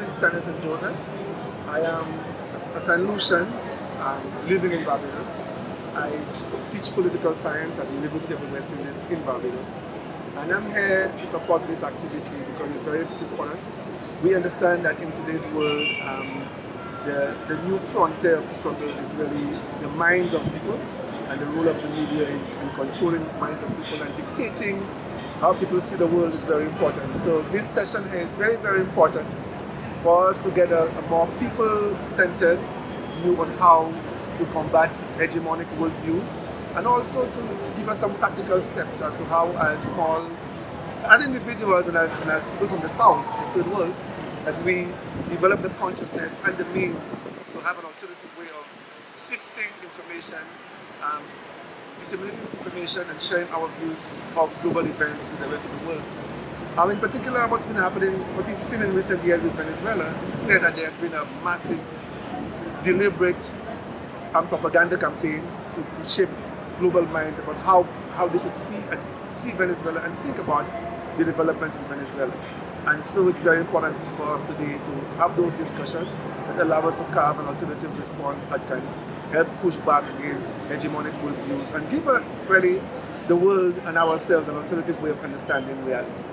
St. Joseph. I am a, St. Lucian um, living in Barbados. I teach political science at the University of the West Indies in Barbados. And I'm here to support this activity because it's very important. We understand that in today's world, um, the, the new frontier of struggle is really the minds of people and the role of the media in, in controlling the minds of people and dictating how people see the world is very important. So this session here is very, very important for us to get a, a more people-centered view on how to combat hegemonic worldviews and also to give us some practical steps as to how as small, as individuals and as, and as people from the South, the third world, that we develop the consciousness and the means to have an alternative way of sifting information um, disseminating information and sharing our views of global events in the rest of the world. Um, in particular, what's been happening, what we've seen in recent years with Venezuela, it's clear that there has been a massive, deliberate um, propaganda campaign to, to shape global minds about how, how they should see and see Venezuela and think about the developments in Venezuela. And so it's very important for us today to have those discussions that allow us to carve an alternative response that can help push back against hegemonic worldviews and give really the world and ourselves an alternative way of understanding reality.